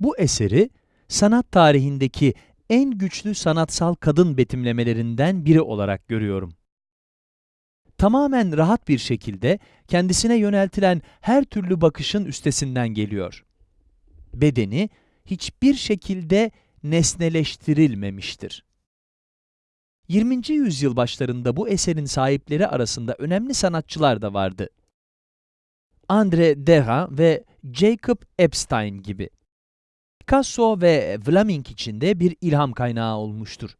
Bu eseri sanat tarihindeki en güçlü sanatsal kadın betimlemelerinden biri olarak görüyorum. Tamamen rahat bir şekilde kendisine yöneltilen her türlü bakışın üstesinden geliyor. Bedeni hiçbir şekilde nesneleştirilmemiştir. 20. yüzyıl başlarında bu eserin sahipleri arasında önemli sanatçılar da vardı. Andre Derain ve Jacob Epstein gibi. Picasso ve Vlaminck için de bir ilham kaynağı olmuştur.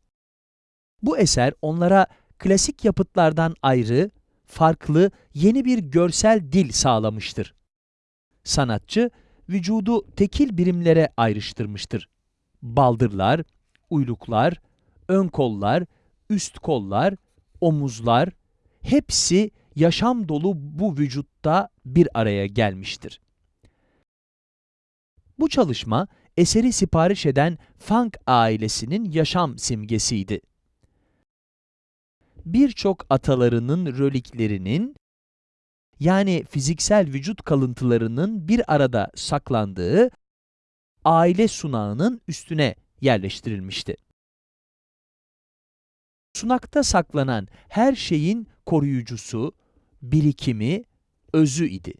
Bu eser onlara klasik yapıtlardan ayrı, farklı, yeni bir görsel dil sağlamıştır. Sanatçı, vücudu tekil birimlere ayrıştırmıştır. Baldırlar, uyluklar, ön kollar, üst kollar, omuzlar, hepsi yaşam dolu bu vücutta bir araya gelmiştir. Bu çalışma, eseri sipariş eden Funk ailesinin yaşam simgesiydi. Birçok atalarının röliklerinin, yani fiziksel vücut kalıntılarının bir arada saklandığı aile sunağının üstüne yerleştirilmişti. Sunakta saklanan her şeyin koruyucusu, birikimi, özü idi.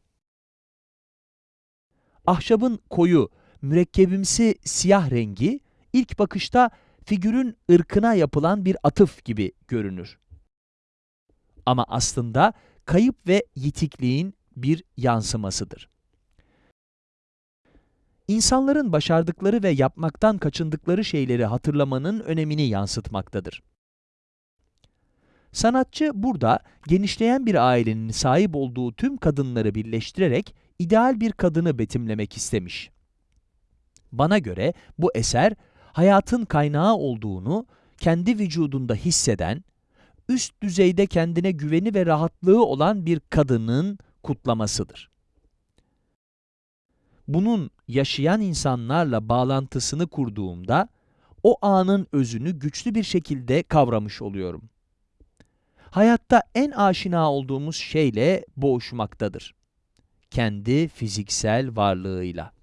Ahşabın koyu, mürekkebimsi siyah rengi, ilk bakışta figürün ırkına yapılan bir atıf gibi görünür. Ama aslında kayıp ve yitikliğin bir yansımasıdır. İnsanların başardıkları ve yapmaktan kaçındıkları şeyleri hatırlamanın önemini yansıtmaktadır. Sanatçı burada genişleyen bir ailenin sahip olduğu tüm kadınları birleştirerek ideal bir kadını betimlemek istemiş. Bana göre bu eser hayatın kaynağı olduğunu kendi vücudunda hisseden, üst düzeyde kendine güveni ve rahatlığı olan bir kadının kutlamasıdır. Bunun yaşayan insanlarla bağlantısını kurduğumda, o anın özünü güçlü bir şekilde kavramış oluyorum. Hayatta en aşina olduğumuz şeyle boğuşmaktadır. Kendi fiziksel varlığıyla.